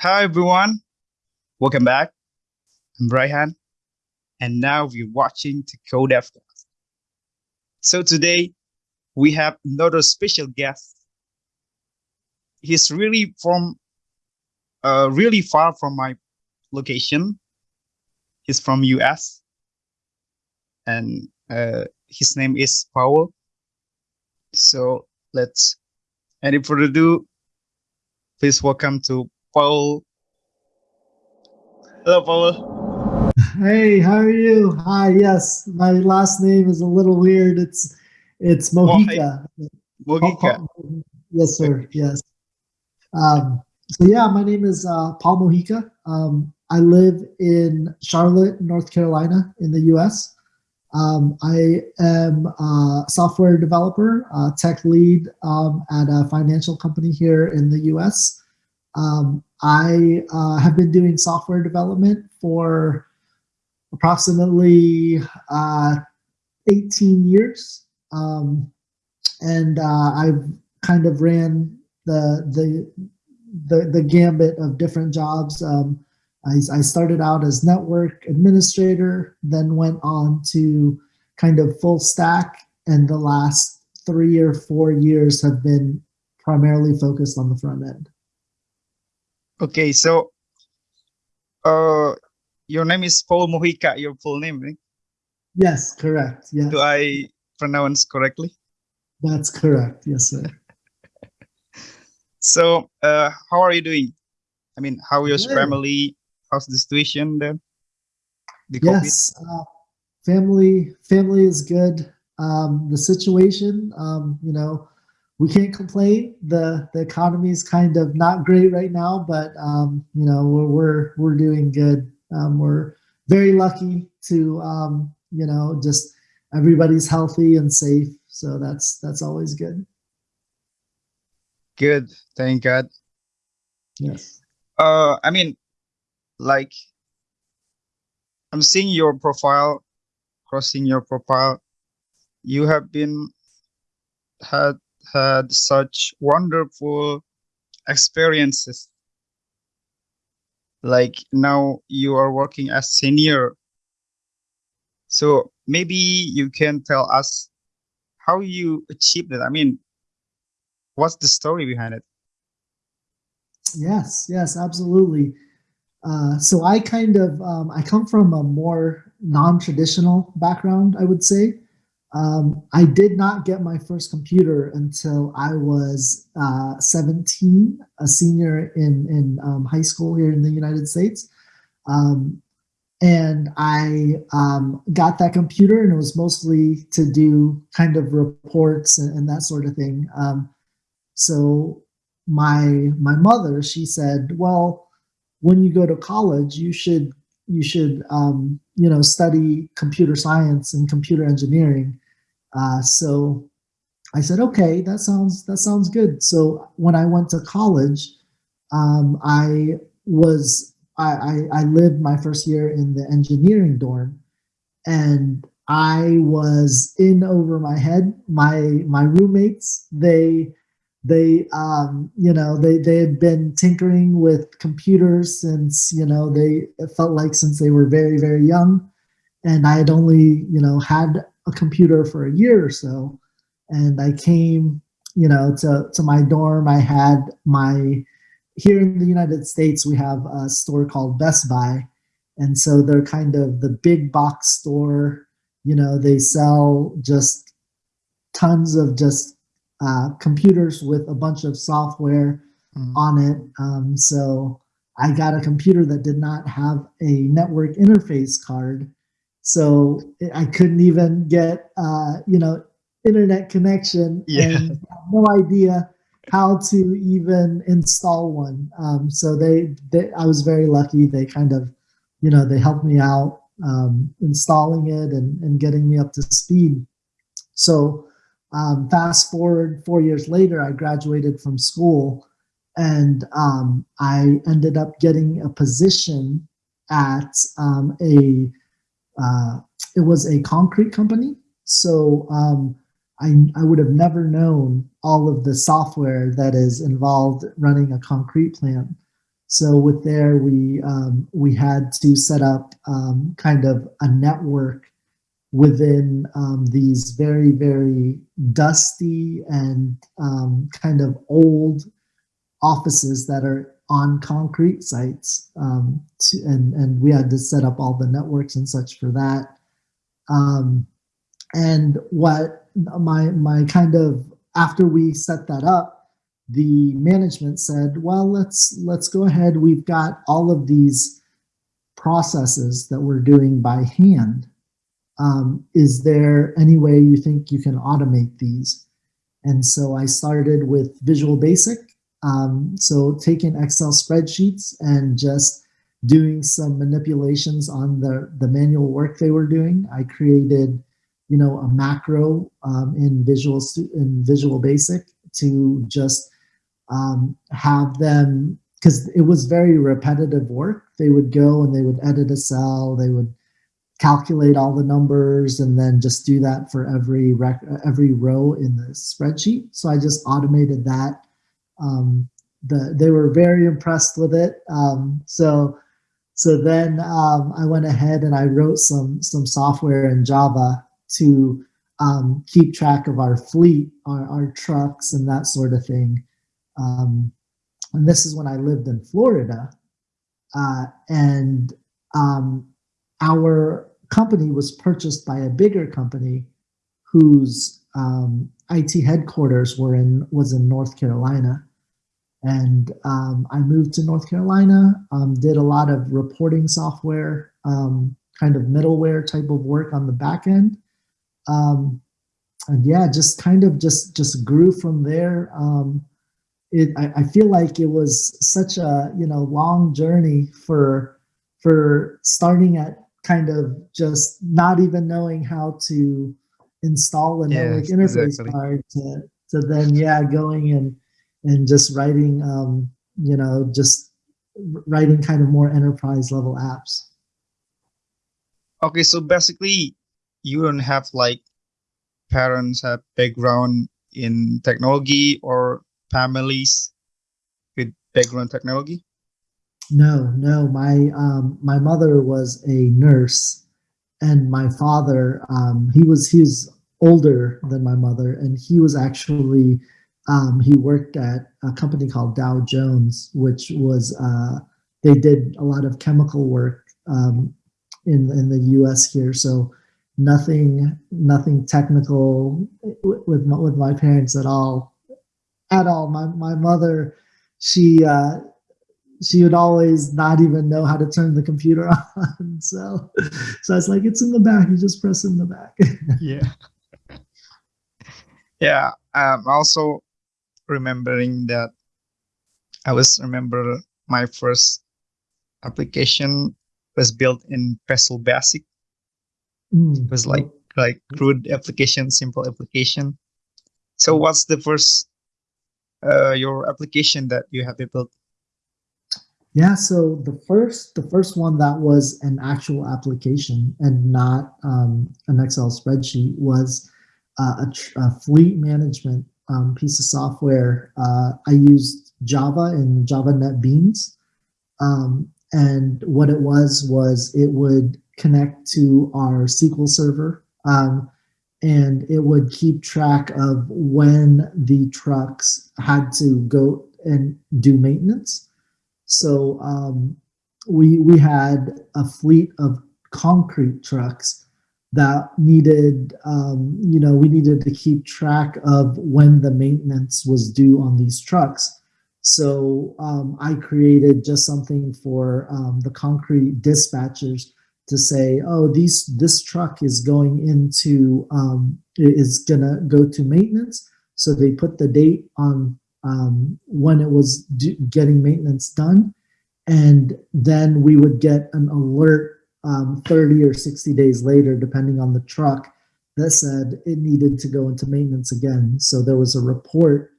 Hi everyone, welcome back. I'm Raihan, and now we're watching the CodeF class. So today we have another special guest. He's really from, uh, really far from my location. He's from US, and uh, his name is Paul. So let's, any further ado, please welcome to Paul. Hello, Paul. Hey, how are you? Hi, yes, my last name is a little weird. It's it's Mojica. Mojica. Yes, sir. Yes. Um, so yeah, my name is uh, Paul Mojica. Um, I live in Charlotte, North Carolina, in the U.S. Um, I am a software developer, uh, tech lead um, at a financial company here in the U.S. Um, I uh, have been doing software development for approximately uh, 18 years. Um, and uh, I've kind of ran the, the, the, the gambit of different jobs. Um, I, I started out as network administrator, then went on to kind of full stack, and the last three or four years have been primarily focused on the front end. Okay, so uh, your name is Paul Mojica, your full name, right? Yes, correct. Yes. Do I pronounce correctly? That's correct. Yes, sir. so, uh, how are you doing? I mean, how is your family? How's the situation there? The yes, uh, family family is good. Um, the situation, um, you know, we can't complain. The the economy is kind of not great right now, but um, you know we're we're, we're doing good. Um, we're very lucky to um, you know just everybody's healthy and safe, so that's that's always good. Good, thank God. Yes. Uh, I mean, like, I'm seeing your profile, crossing your profile. You have been had had such wonderful experiences. Like now you are working as senior. So maybe you can tell us how you achieved it. I mean, what's the story behind it? Yes, yes, absolutely. Uh, so I kind of um, I come from a more non-traditional background, I would say. Um, I did not get my first computer until I was uh, 17, a senior in in um, high school here in the United States. Um, and I um, got that computer, and it was mostly to do kind of reports and, and that sort of thing. Um, so my my mother, she said, "Well, when you go to college, you should you should um, you know study computer science and computer engineering." Uh, so I said, "Okay, that sounds that sounds good." So when I went to college, um, I was I, I I lived my first year in the engineering dorm, and I was in over my head. My my roommates they they um, you know they they had been tinkering with computers since you know they felt like since they were very very young. And i had only you know had a computer for a year or so. And i came you know to to my dorm. I had my here in the united states we have a store called best buy. And so they're kind of the big box store. You know they sell just tons of just uh, computers with a bunch of software Mm. on it. Um, so I got a computer that did not have a network interface card. So I couldn't even get, uh, you know, internet connection Yeah. and no idea how to even install one. Um, so they, they, I was very lucky. They kind of, you know, they helped me out um, installing it and, and getting me up to speed. So um, fast forward four years later, I graduated from school and um, I ended up getting a position at um, a, uh, it was a concrete company. So um, I, I would have never known all of the software that is involved running a concrete plant. So with there, we um, we had to set up um, kind of a network within um, these very very dusty and um, kind of old offices that are on concrete sites, um, to, and and we had to set up all the networks and such for that. Um, and what my my kind of after we set that up, the management said, well, let's let's go ahead. We've got all of these processes that we're doing by hand. Um, is there any way you think you can automate these? And so I started with Visual Basic. Um, so taking Excel spreadsheets and just doing some manipulations on the, the manual work they were doing. I created you know, a macro um, in Visual in Visual Basic to just um, have them because it was very repetitive work. They would go and they would edit a cell, they would calculate all the numbers, and then just do that for every rec every row in the spreadsheet. So I just automated that. Um, the they were very impressed with it. Um, so so then um, I went ahead and I wrote some some software in Java to um, keep track of our fleet, our, our, trucks, and that sort of thing. Um, and this is when I lived in Florida. Uh, and um, our company was purchased by a bigger company whose um, IT headquarters were in was in North Carolina. And um, I moved to North Carolina, um, did a lot of reporting software, kind of middleware type of work on the back end um, and yeah, just kind of just just grew from there. Um, it I, I feel like it was such a you know long journey for for starting at kind of just not even knowing how to install a network interface exactly. card to to then yeah going and and just writing um, you know just writing kind of more enterprise level apps. Okay, so basically you don't have like parents have background in technology or families with background technology? No, no. My um, my mother was a nurse, and my father um, he was he was older than my mother, and he was actually um, he worked at a company called Dow Jones, which was uh, they did a lot of chemical work um, in in the U.S. here. So nothing nothing technical with my, with my parents at all at all my my mother she uh she would always not even know how to turn the computer on so so I was like it's in the back you just press in the back yeah yeah um also remembering that I was remember my first application was built in Visual Basic Mm. It was like like crude application, simple application. So what's the first uh, your application that you have built? Yeah, so the first the first one that was an actual application and not um, an Excel spreadsheet was uh, a, a, fleet management um, piece of software. Uh, I used Java and Java NetBeans, um, and what it was was it would connect to our SQL server. Um, and it would keep track of when the trucks had to go and do maintenance. So um, we we had a fleet of concrete trucks that needed, um, you know, we needed to keep track of when the maintenance was due on these trucks. So um, I created just something for um, the concrete dispatchers to say, oh, these this truck is going into um, is gonna go to maintenance. So they put the date on um, when it was getting maintenance done, and then we would get an alert um, 30 or 60 days later, depending on the truck, that said it needed to go into maintenance again. So there was a report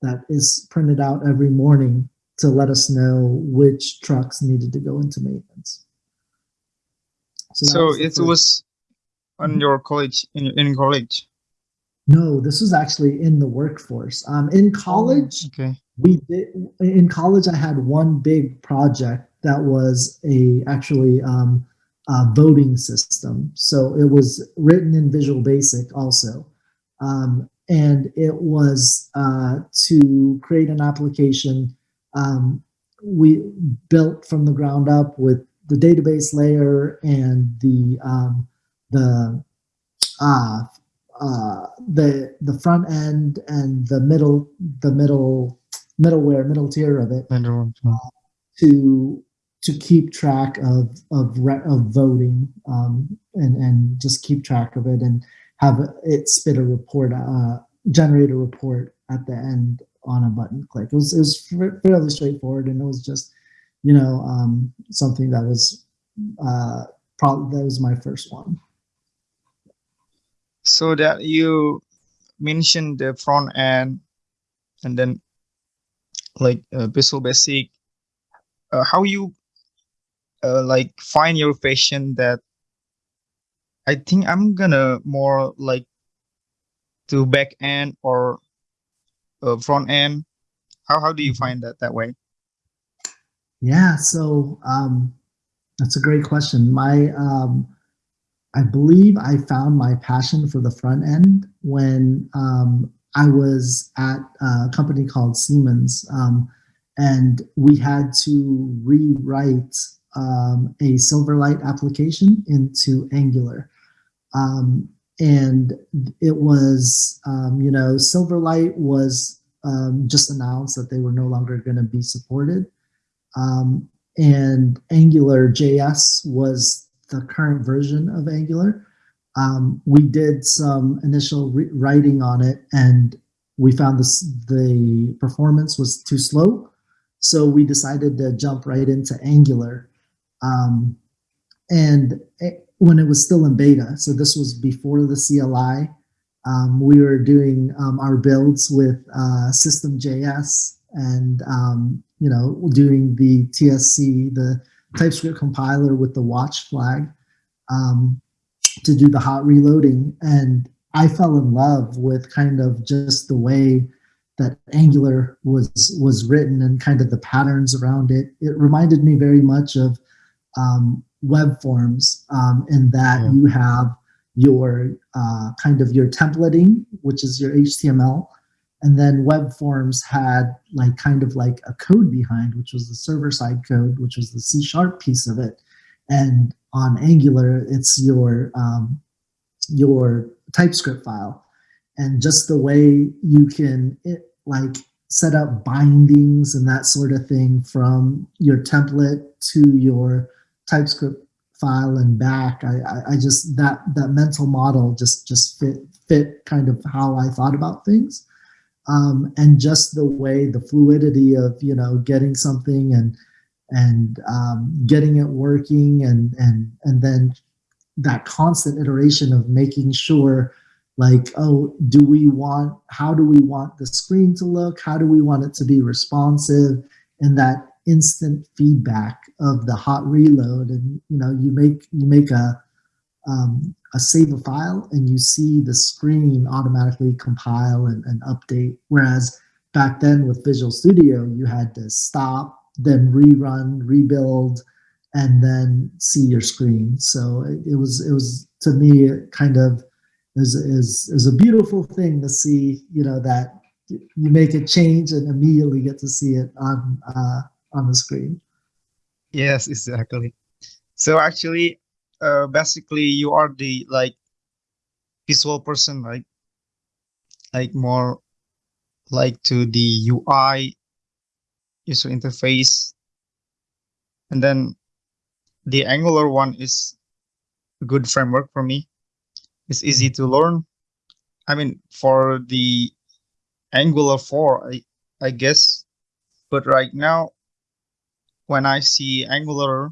that is printed out every morning to let us know which trucks needed to go into maintenance. So, so it was on your college in in college. No, this was actually in the workforce. Um, in college, okay. we did in college. I had one big project that was a actually um, a voting system. So it was written in Visual Basic also, um, and it was uh, to create an application um, we built from the ground up with the database layer and the um, the uh, uh, the the front end and the middle the middle middleware middle tier of it uh, to to keep track of of of voting um, and and just keep track of it and have it spit a report uh, generate a report at the end on a button click. It was it was fairly straightforward and it was just you know um, something that was uh, probably that was my first one. So that you mentioned the front end and then like uh, Visual Basic, uh, how you uh, like find your passion that I think I'm gonna more like to back end or uh, front end. How how do you Mm-hmm. find that that way? Yeah, so um, that's a great question. My um, I believe I found my passion for the front end when um, I was at a company called Siemens, um, and we had to rewrite um, a Silverlight application into Angular. Um, and it was, um, you know, Silverlight was um, just announced that they were no longer going to be supported. And Angular JS was the current version of Angular. Um, we did some initial writing on it and we found this, the performance was too slow. So we decided to jump right into Angular. Um, and it, when it was still in beta, so this was before the CLI, um, we were doing um, our builds with uh, System.js and um, you know doing the TSC, the TypeScript compiler with the watch flag um, to do the hot reloading. And I fell in love with kind of just the way that Angular was was written and kind of the patterns around it. It reminded me very much of um, web forms um, in that Yeah. you have your uh, kind of your templating, which is your HTML, and then web forms had like kind of like a code behind, which was the server side code, which was the C sharp piece of it. And on Angular, it's your um, your TypeScript file, and just the way you can it, like set up bindings and that sort of thing from your template to your TypeScript file and back. I, I, I just that that mental model just just fit fit kind of how I thought about things, um, and just the way the fluidity of you know getting something and and um, getting it working and and and then that constant iteration of making sure like oh do we want how do we want the screen to look? How do we want it to be responsive? And that instant feedback of the hot reload. And you know you make you make a um, a save a file and you see the screen automatically compile and, and update whereas back then with visual studio you had to stop then rerun rebuild and then see your screen so it, it was it was to me kind of is is is a beautiful thing to see you know that you make a change and immediately get to see it on uh, on the screen. Yes, exactly. So actually, uh, basically, you are the like visual person, right? Like more like to the UI user interface, and then the Angular one is a good framework for me. It's easy to learn. I mean, for the Angular 4, I, I guess, but right now, when I see Angular,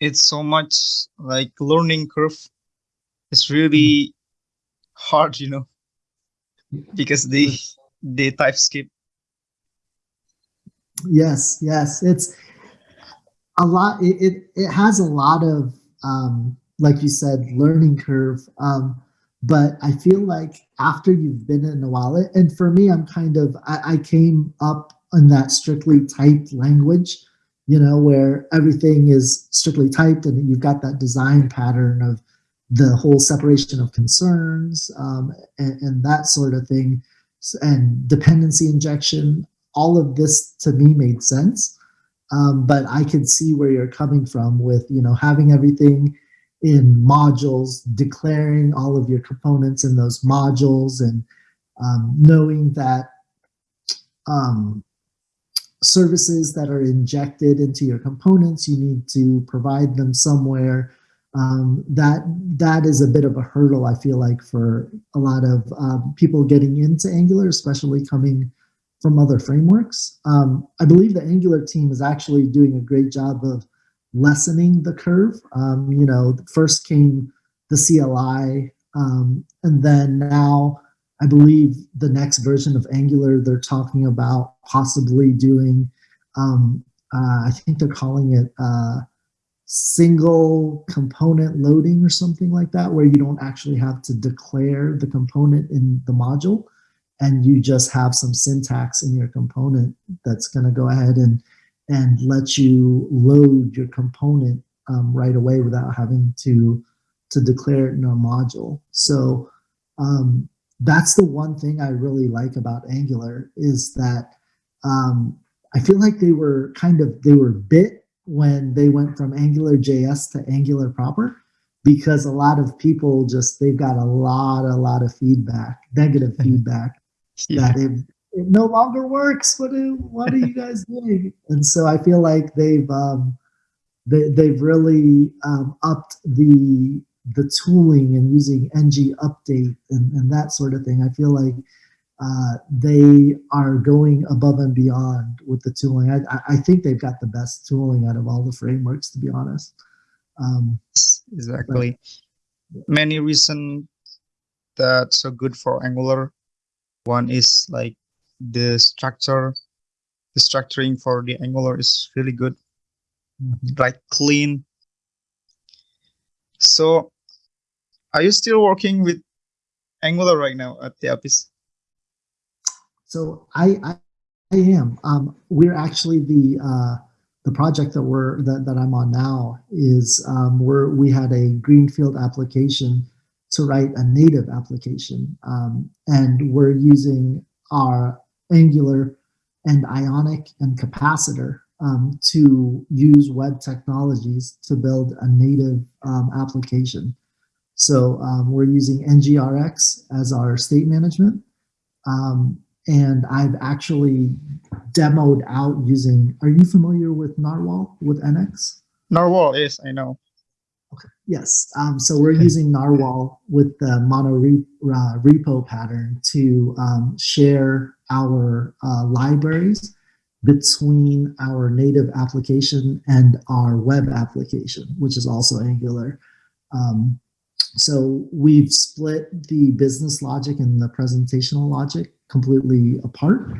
it's so much like learning curve. It's really hard, you know, because the the skip. Yes, yes, it's a lot. It it, it has a lot of um, like you said, learning curve. Um, but I feel like after you've been in a while, and for me, I'm kind of, I, I came up in that strictly typed language, you know, where everything is strictly typed and you've got that design pattern of the whole separation of concerns um, and, and that sort of thing and dependency injection. All of this to me made sense. Um, but I could see where you're coming from with, you know, having everything in modules, declaring all of your components in those modules and um, knowing that um, services that are injected into your components, you need to provide them somewhere. Um, that that is a bit of a hurdle, I feel like, for a lot of um, people getting into Angular, especially coming from other frameworks. Um, I believe the Angular team is actually doing a great job of lessening the curve. Um, you know, first came the CLI, um, and then now I believe the next version of Angular, they're talking about possibly doing, um, uh, I think they're calling it uh, single component loading or something like that, where you don't actually have to declare the component in the module and you just have some syntax in your component that's going to go ahead and and let you load your component um, right away without having to to declare it in a module. So um, that's the one thing I really like about Angular is that um, I feel like they were kind of they were bit when they went from Angular JS to Angular proper because a lot of people just they've got a lot a lot of feedback negative feedback yeah. that it, it no longer works. What do what are you guys doing? And so I feel like they've um, they, they've really um, upped the the tooling and using ng update and, and that sort of thing. I feel like uh, they are going above and beyond with the tooling. I, I think they've got the best tooling out of all the frameworks, to be honest. Um, exactly. But, Many reasons that's so good for Angular. One is like the structure the structuring for the angular is really good mm -hmm. like clean so are you still working with angular right now at the office so i i, I am um we're actually the uh the project that we're that, that i'm on now is um we're we had a greenfield application to write a native application um, and we're using our Angular and Ionic and Capacitor um, to use web technologies to build a native um, application. So um, we're using NGRX as our state management. Um, and I've actually demoed out using, are you familiar with Narwhal with NX? Narwhal, yes, I know. Okay. Yes. Um, so we're using Narwhal with the mono re uh, repo pattern to um, share our uh, libraries between our native application and our web application, which is also Angular. Um, so we've split the business logic and the presentational logic completely apart.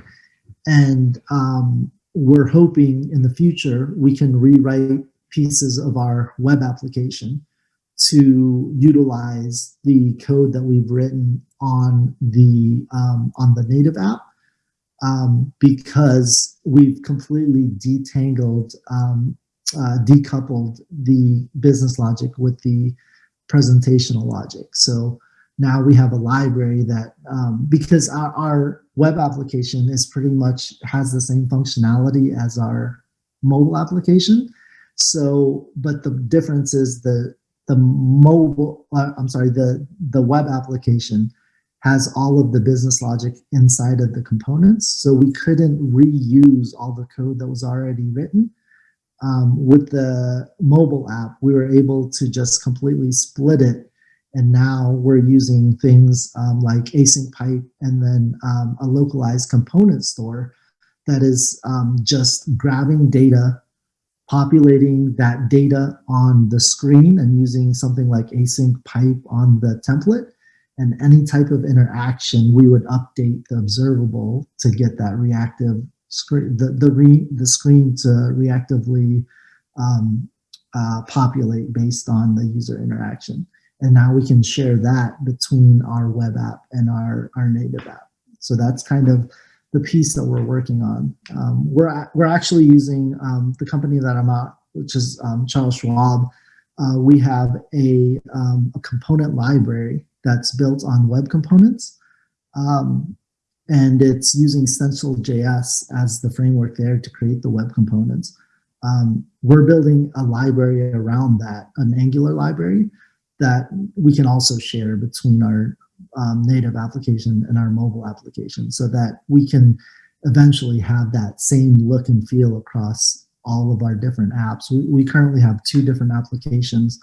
And um, we're hoping in the future we can rewrite pieces of our web application to utilize the code that we've written on the um, on the native app um, because we've completely detangled, um, uh, decoupled the business logic with the presentational logic. So now we have a library that, um, because our, our web application is pretty much has the same functionality as our mobile application. So, but the difference is the the mobile, uh, I'm sorry, the the web application has all of the business logic inside of the components. So we couldn't reuse all the code that was already written. Um, with the mobile app, we were able to just completely split it. And now we're using things um, like async pipe and then um, a localized component store that is um, just grabbing data, populating that data on the screen and using something like async pipe on the template and any type of interaction, we would update the observable to get that reactive screen, the, the, re, the screen to reactively um, uh, populate based on the user interaction. and now we can share that between our web app and our, our native app. So that's kind of the piece that we're working on. Um, we're, we're actually using um, the company that I'm at, which is um, Charles Schwab. Uh, we have a, um, a, component library that's built on web components. Um, and it's using Stencil.js as the framework there to create the web components. Um, we're building a library around that, an Angular library that we can also share between our um, native application and our mobile application so that we can eventually have that same look and feel across all of our different apps. We, we currently have two different applications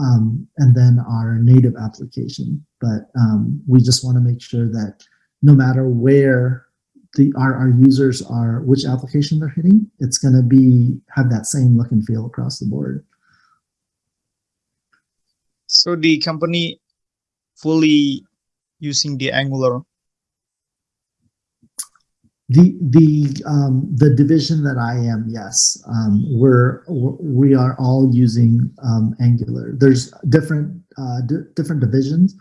um, and then our native application, but um, we just want to make sure that no matter where the our, our users are, which application they're hitting, it's going to be have that same look and feel across the board. So the company fully using the Angular. The the um, the division that I am, yes, um, we're we are all using um, Angular. There's different uh, different divisions,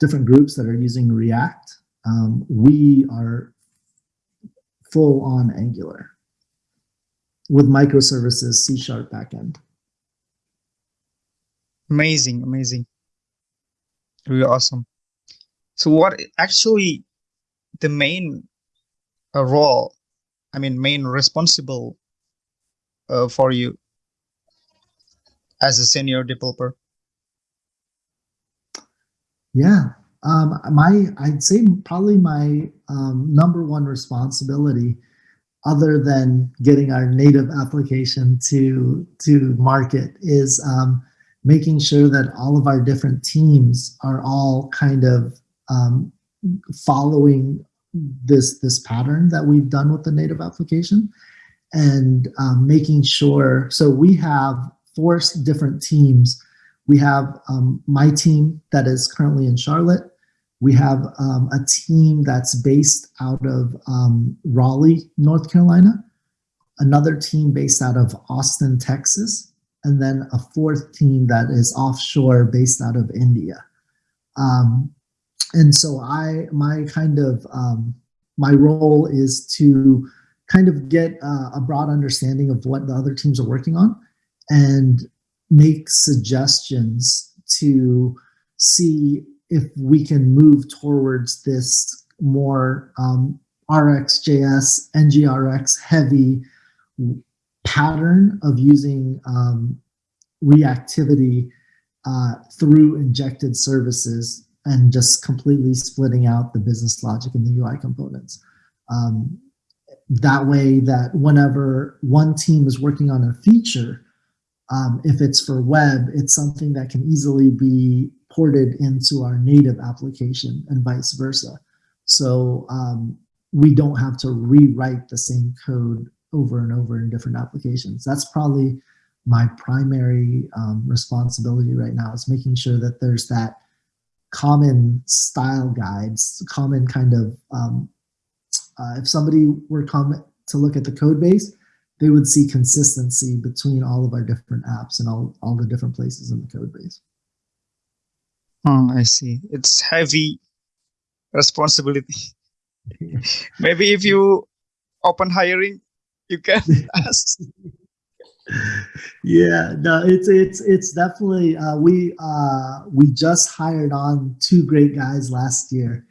different groups that are using React um, we are full on Angular with microservices, C sharp backend. Amazing, amazing. Really awesome. So what actually the main uh, role, I mean, main responsible uh, for you as a senior developer? Yeah, um, my, I'd say probably my um, number one responsibility, other than getting our native application to to market, is um, making sure that all of our different teams are all kind of um, following this this pattern that we've done with the native application, and um, making sure. So we have four different teams. We have um, my team that is currently in Charlotte. We have um, a team that's based out of um, Raleigh, North Carolina, another team based out of Austin, Texas, and then a fourth team that is offshore based out of India. Um, and so I, my kind of, um, my role is to kind of get uh, a broad understanding of what the other teams are working on and make suggestions to see if we can move towards this more um, RxJS, NGRX heavy pattern of using um, reactivity uh, through injected services and just completely splitting out the business logic and the UI components. Um, that way that whenever one team is working on a feature, um, if it's for web, it's something that can easily be ported into our native application and vice versa. So um, we don't have to rewrite the same code over and over in different applications. That's probably my primary um, responsibility right now is making sure that there's that common style guides, common kind of, um, uh, if somebody were to look at the code base, they would see consistency between all of our different apps and all, all the different places in the code base. Oh, I see. It's heavy responsibility. Maybe if you open hiring, you can ask. yeah, no, it's it's it's definitely uh, we uh, we just hired on two great guys last year,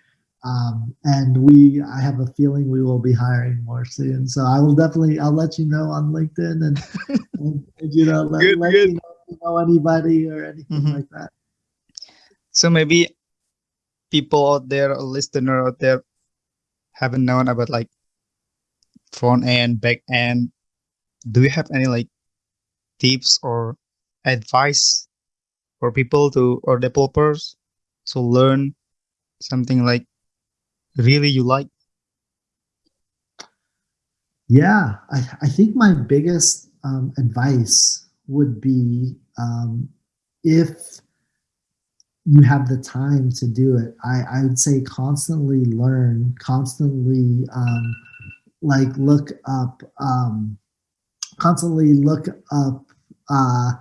um, and we I have a feeling we will be hiring more soon. So I will definitely I'll let you know on LinkedIn and, and, and you know let, good, let good. you know you know anybody or anything mm -hmm. like that. So maybe people out there, a listener out there, haven't known about like front end, back end. Do you have any like tips or advice for people to or developers to learn something like really you like? Yeah, I, I think my biggest um, advice would be um, if you have the time to do it. I, I would say constantly learn, constantly um, like look up, um, constantly look up uh,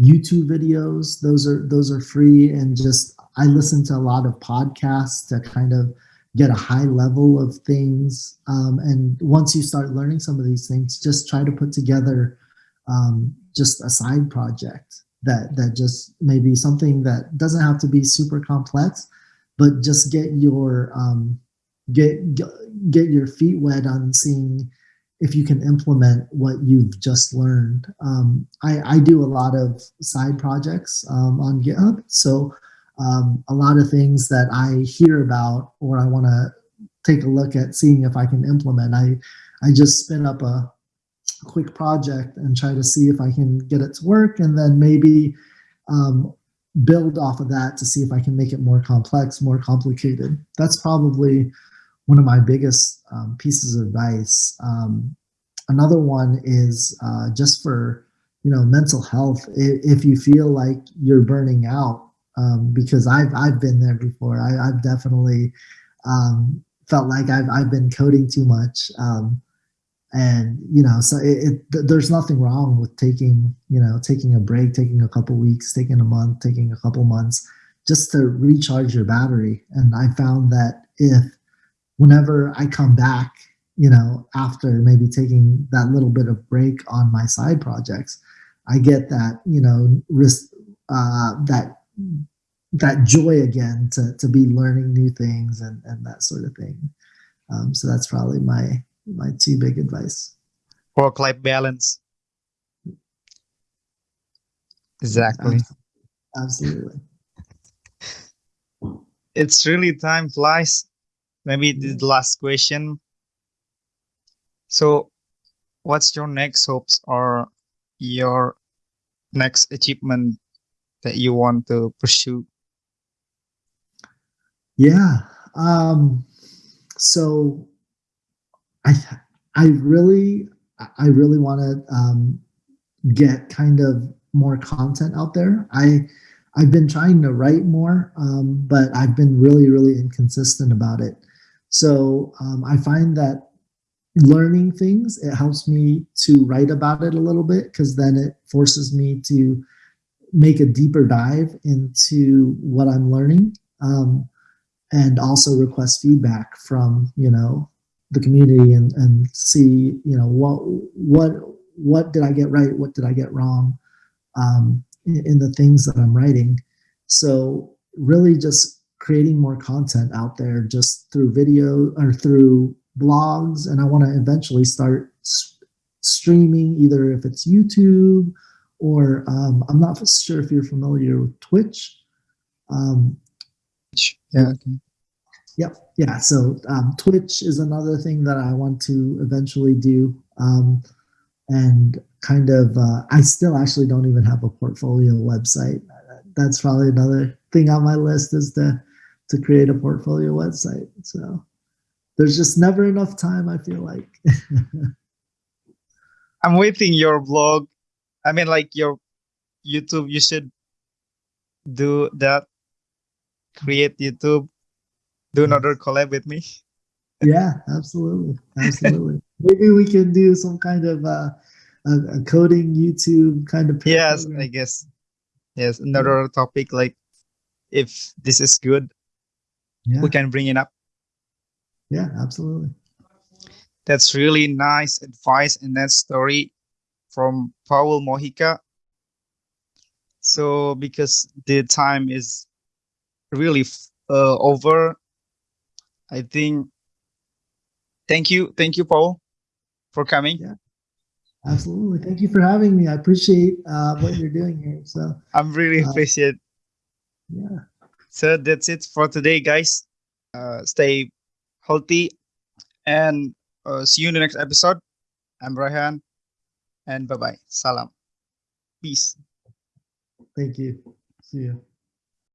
YouTube videos. Those are those are free, and just I listen to a lot of podcasts to kind of get a high level of things. Um, and once you start learning some of these things, just try to put together um, just a side project that that just maybe something that doesn't have to be super complex, but just get your um, get get your feet wet on seeing if you can implement what you've just learned. Um, I, I, do a lot of side projects um, on GitHub, so um, a lot of things that I hear about or I want to take a look at seeing if I can implement. I I just spin up a quick project and try to see if I can get it to work, and then maybe um, build off of that to see if I can make it more complex, more complicated. That's probably one of my biggest um, pieces of advice. Um, another one is uh, just for you know mental health. If you feel like you're burning out, um, because I've I've been there before. I, have definitely um, felt like I've I've been coding too much, um, and you know, so it, it, there's nothing wrong with taking you know taking a break, taking a couple weeks, taking a month, taking a couple months, just to recharge your battery. And I found that if whenever I come back, you know, after maybe taking that little bit of break on my side projects, I get that, you know, risk, uh, that, that joy again to, to be learning new things and, and that sort of thing. Um, so that's probably my, my two big advice. Work-life balance. Exactly. Absolutely. It's really time flies maybe the last question so what's your next hopes or your next achievement that you want to pursue yeah um so i i really i really want to um get kind of more content out there. I i've been trying to write more um but i've been really really inconsistent about it. So um, I find that learning things, it helps me to write about it a little bit because then it forces me to make a deeper dive into what I'm learning um, and also request feedback from, you know, the community and, and see, you know, what, what, what did I get right? What did I get wrong um, in, in the things that I'm writing? So really just creating more content out there just through video or through blogs. And I want to eventually start streaming either if it's YouTube or um, I'm not sure if you're familiar with Twitch. Um, yeah. Yep. Yeah. So um, Twitch is another thing that I want to eventually do. Um, and kind of, uh, I still actually don't even have a portfolio website. That's probably another thing on my list is to to create a portfolio website. So there's just never enough time, I feel like. I'm waiting your blog. I mean, like your YouTube, you should do that. Create YouTube, do another collab with me. Yeah, absolutely. Absolutely. Maybe we can do some kind of uh, a, a coding YouTube kind of. Yes, I guess. Yes, another topic like if this is good, yeah. we can bring it up. Yeah, absolutely. That's really nice advice and that story from Paul Mojica. So because the time is really uh, over, I think. Thank you, thank you, Paul, for coming. Yeah, absolutely. Thank you for having me. I appreciate uh, what you're doing here. So I'm really uh, appreciate. Yeah. So that's it for today, guys. Uh, stay healthy and uh, see you in the next episode. I'm Raihan and bye bye. Salam. Peace. Thank you. See you.